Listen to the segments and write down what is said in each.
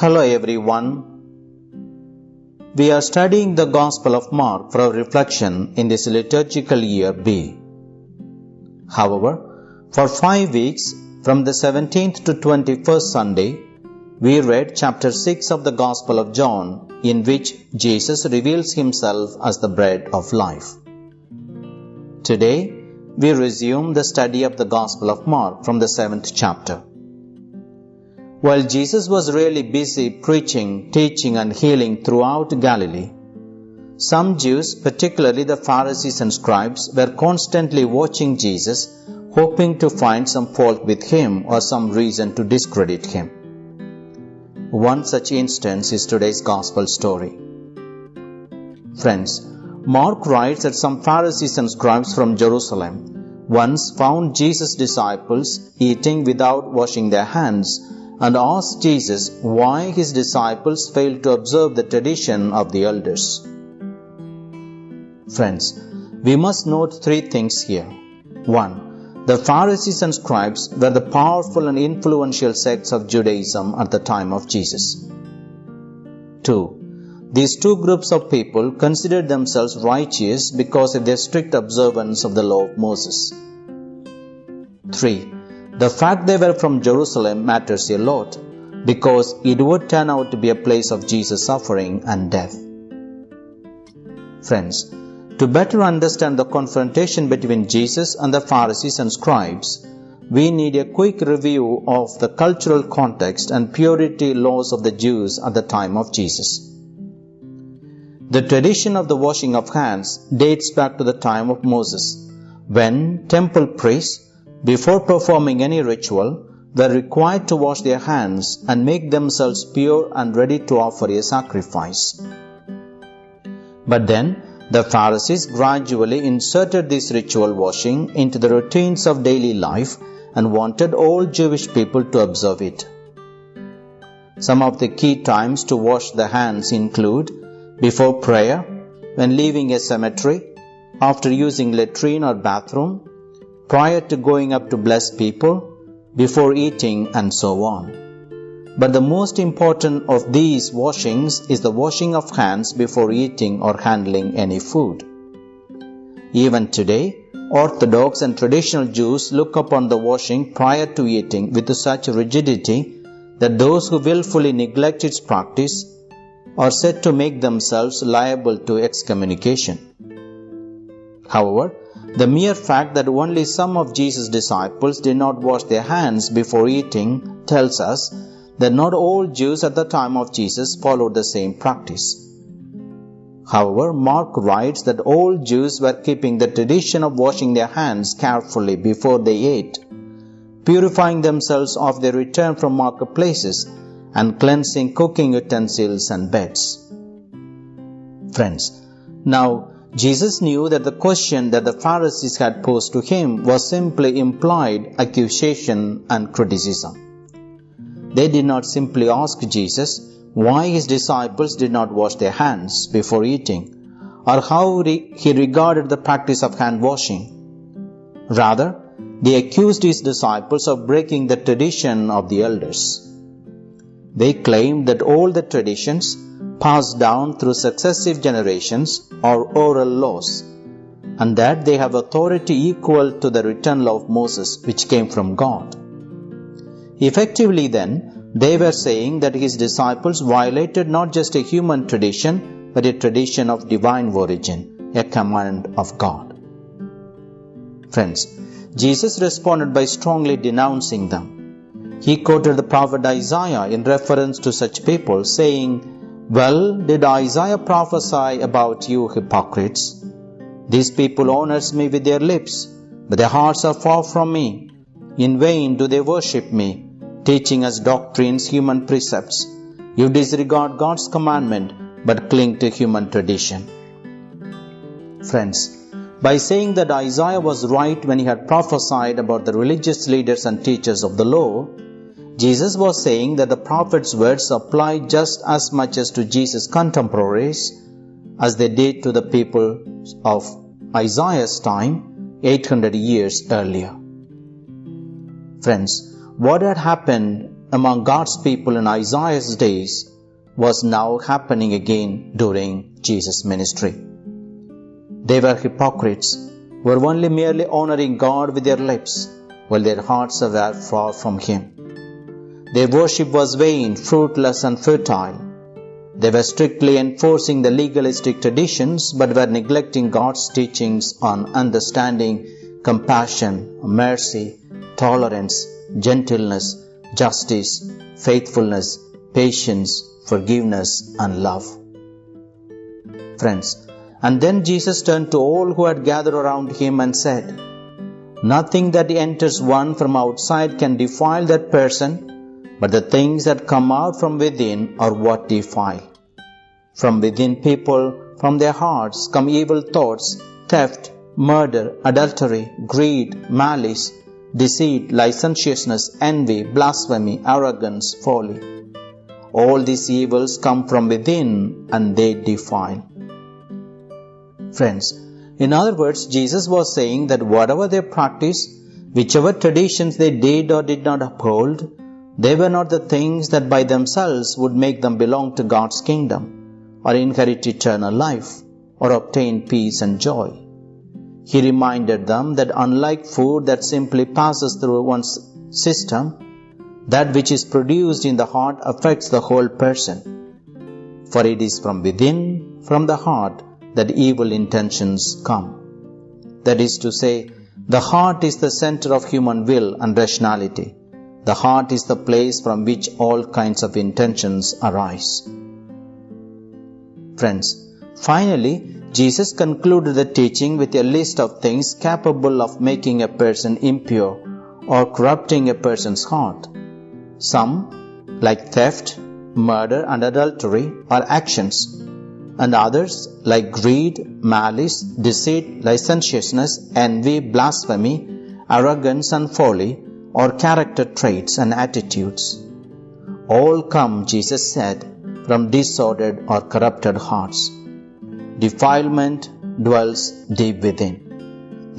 Hello everyone. We are studying the Gospel of Mark for reflection in this liturgical year B. However, for five weeks, from the 17th to 21st Sunday, we read chapter 6 of the Gospel of John, in which Jesus reveals himself as the bread of life. Today, we resume the study of the Gospel of Mark from the 7th chapter. While Jesus was really busy preaching, teaching, and healing throughout Galilee, some Jews, particularly the Pharisees and scribes, were constantly watching Jesus, hoping to find some fault with him or some reason to discredit him. One such instance is today's Gospel story. Friends, Mark writes that some Pharisees and scribes from Jerusalem once found Jesus' disciples eating without washing their hands and asked Jesus why his disciples failed to observe the tradition of the elders. Friends, we must note three things here. 1. The Pharisees and scribes were the powerful and influential sects of Judaism at the time of Jesus. 2. These two groups of people considered themselves righteous because of their strict observance of the law of Moses. 3. The fact they were from Jerusalem matters a lot because it would turn out to be a place of Jesus' suffering and death. Friends, to better understand the confrontation between Jesus and the Pharisees and scribes, we need a quick review of the cultural context and purity laws of the Jews at the time of Jesus. The tradition of the washing of hands dates back to the time of Moses, when temple priests, before performing any ritual, they were required to wash their hands and make themselves pure and ready to offer a sacrifice. But then, the Pharisees gradually inserted this ritual washing into the routines of daily life and wanted all Jewish people to observe it. Some of the key times to wash the hands include before prayer, when leaving a cemetery, after using latrine or bathroom, prior to going up to bless people, before eating, and so on. But the most important of these washings is the washing of hands before eating or handling any food. Even today, Orthodox and traditional Jews look upon the washing prior to eating with such rigidity that those who willfully neglect its practice are said to make themselves liable to excommunication. However, the mere fact that only some of Jesus' disciples did not wash their hands before eating tells us that not all Jews at the time of Jesus followed the same practice. However, Mark writes that all Jews were keeping the tradition of washing their hands carefully before they ate, purifying themselves of their return from marketplaces and cleansing cooking utensils and beds. Friends, now Jesus knew that the question that the Pharisees had posed to him was simply implied accusation and criticism. They did not simply ask Jesus why his disciples did not wash their hands before eating or how he regarded the practice of hand washing. Rather, they accused his disciples of breaking the tradition of the elders. They claimed that all the traditions passed down through successive generations or oral laws, and that they have authority equal to the written law of Moses which came from God. Effectively, then, they were saying that his disciples violated not just a human tradition, but a tradition of divine origin, a command of God. Friends, Jesus responded by strongly denouncing them. He quoted the prophet Isaiah in reference to such people, saying, Well, did Isaiah prophesy about you hypocrites? These people honors me with their lips, but their hearts are far from me. In vain do they worship me, teaching as doctrines human precepts. You disregard God's commandment but cling to human tradition. Friends, by saying that Isaiah was right when he had prophesied about the religious leaders and teachers of the law, Jesus was saying that the prophet's words apply just as much as to Jesus' contemporaries as they did to the people of Isaiah's time 800 years earlier. Friends, what had happened among God's people in Isaiah's days was now happening again during Jesus' ministry. They were hypocrites, were only merely honoring God with their lips, while their hearts were far from Him. Their worship was vain, fruitless, and futile. They were strictly enforcing the legalistic traditions but were neglecting God's teachings on understanding, compassion, mercy, tolerance, gentleness, justice, faithfulness, patience, forgiveness, and love. Friends, and then Jesus turned to all who had gathered around him and said, Nothing that enters one from outside can defile that person but the things that come out from within are what defile. From within people, from their hearts, come evil thoughts, theft, murder, adultery, greed, malice, deceit, licentiousness, envy, blasphemy, arrogance, folly. All these evils come from within and they defile. Friends, in other words, Jesus was saying that whatever they practiced, whichever traditions they did or did not uphold, they were not the things that by themselves would make them belong to God's kingdom, or inherit eternal life, or obtain peace and joy. He reminded them that unlike food that simply passes through one's system, that which is produced in the heart affects the whole person. For it is from within, from the heart, that evil intentions come. That is to say, the heart is the center of human will and rationality. The heart is the place from which all kinds of intentions arise. Friends, finally, Jesus concluded the teaching with a list of things capable of making a person impure or corrupting a person's heart. Some, like theft, murder, and adultery, are actions, and others, like greed, malice, deceit, licentiousness, envy, blasphemy, arrogance, and folly, or character traits and attitudes. All come, Jesus said, from disordered or corrupted hearts. Defilement dwells deep within.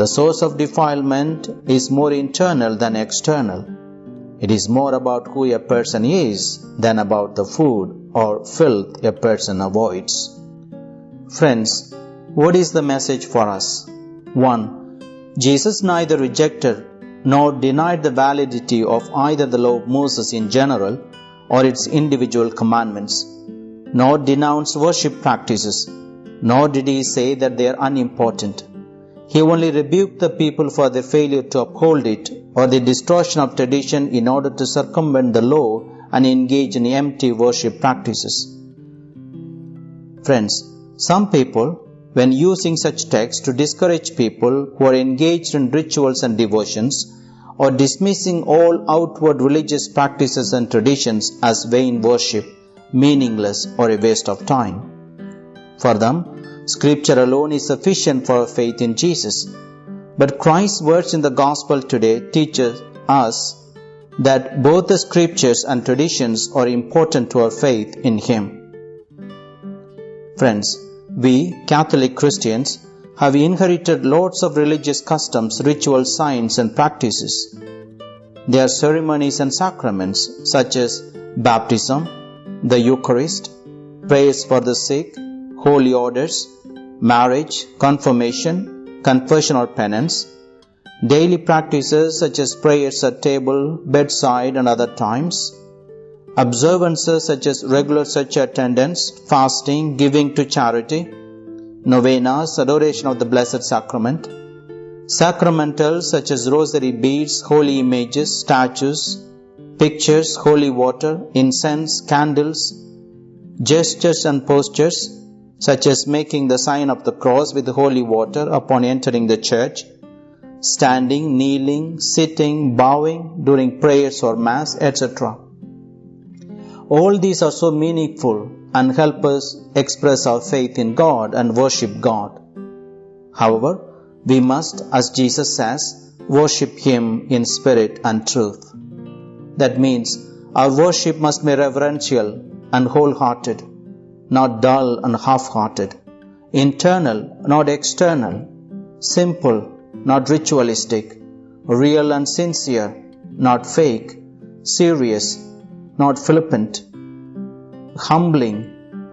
The source of defilement is more internal than external. It is more about who a person is than about the food or filth a person avoids. Friends, what is the message for us? 1. Jesus neither rejected nor denied the validity of either the law of Moses in general or its individual commandments, nor denounced worship practices, nor did he say that they are unimportant. He only rebuked the people for their failure to uphold it or the distortion of tradition in order to circumvent the law and engage in empty worship practices. Friends, some people when using such texts to discourage people who are engaged in rituals and devotions or dismissing all outward religious practices and traditions as vain worship, meaningless or a waste of time. For them, Scripture alone is sufficient for faith in Jesus. But Christ's words in the Gospel today teach us that both the Scriptures and traditions are important to our faith in Him. Friends, we, Catholic Christians, have inherited lots of religious customs, rituals, signs, and practices. There are ceremonies and sacraments such as baptism, the Eucharist, prayers for the sick, holy orders, marriage, confirmation, confession or penance, daily practices such as prayers at table, bedside, and other times, observances such as regular church attendance, fasting, giving to charity, novenas, adoration of the Blessed Sacrament, sacramentals such as rosary beads, holy images, statues, pictures, holy water, incense, candles, gestures and postures such as making the sign of the cross with holy water upon entering the church, standing, kneeling, sitting, bowing during prayers or mass, etc. All these are so meaningful and help us express our faith in God and worship God. However, we must, as Jesus says, worship Him in spirit and truth. That means our worship must be reverential and wholehearted, not dull and half hearted, internal, not external, simple, not ritualistic, real and sincere, not fake, serious, not flippant, humbling,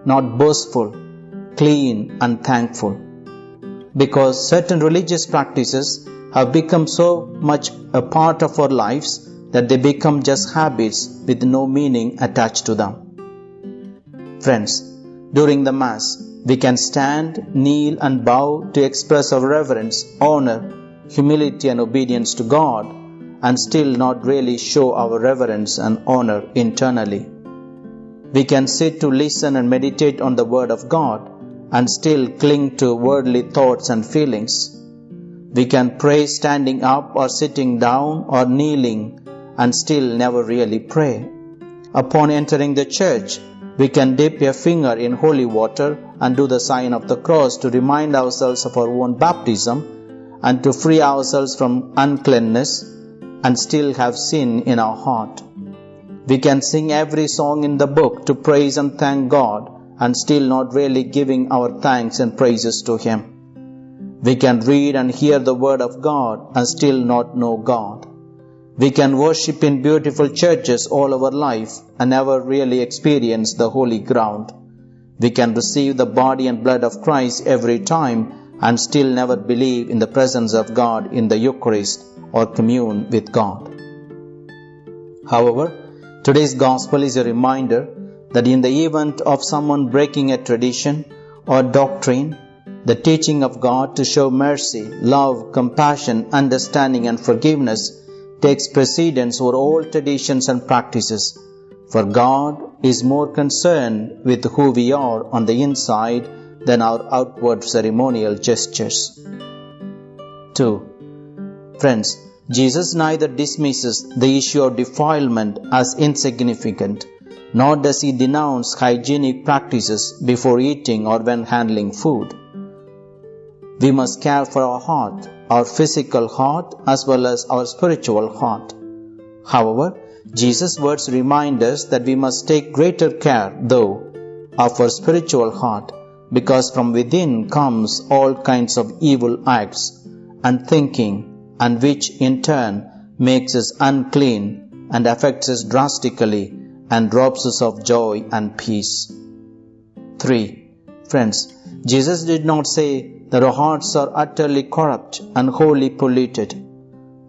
not boastful, clean and thankful. Because certain religious practices have become so much a part of our lives that they become just habits with no meaning attached to them. Friends, during the Mass, we can stand, kneel, and bow to express our reverence, honor, humility, and obedience to God, and still not really show our reverence and honor internally. We can sit to listen and meditate on the Word of God and still cling to worldly thoughts and feelings. We can pray standing up or sitting down or kneeling and still never really pray. Upon entering the church, we can dip a finger in holy water and do the sign of the cross to remind ourselves of our own baptism and to free ourselves from uncleanness and still have sin in our heart. We can sing every song in the book to praise and thank God and still not really giving our thanks and praises to Him. We can read and hear the Word of God and still not know God. We can worship in beautiful churches all our life and never really experience the holy ground. We can receive the body and blood of Christ every time and still never believe in the presence of God in the Eucharist or commune with God. However, today's Gospel is a reminder that in the event of someone breaking a tradition or doctrine, the teaching of God to show mercy, love, compassion, understanding, and forgiveness takes precedence over all traditions and practices, for God is more concerned with who we are on the inside than our outward ceremonial gestures. 2. Friends, Jesus neither dismisses the issue of defilement as insignificant, nor does he denounce hygienic practices before eating or when handling food. We must care for our heart our physical heart as well as our spiritual heart. However, Jesus' words remind us that we must take greater care, though, of our spiritual heart, because from within comes all kinds of evil acts and thinking, and which in turn makes us unclean and affects us drastically and robs us of joy and peace. 3. Friends, Jesus did not say that our hearts are utterly corrupt and wholly polluted.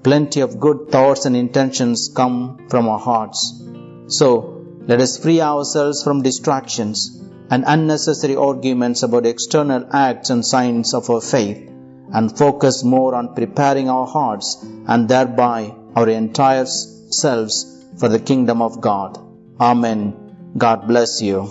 Plenty of good thoughts and intentions come from our hearts. So, let us free ourselves from distractions and unnecessary arguments about external acts and signs of our faith and focus more on preparing our hearts and thereby our entire selves for the kingdom of God. Amen. God bless you.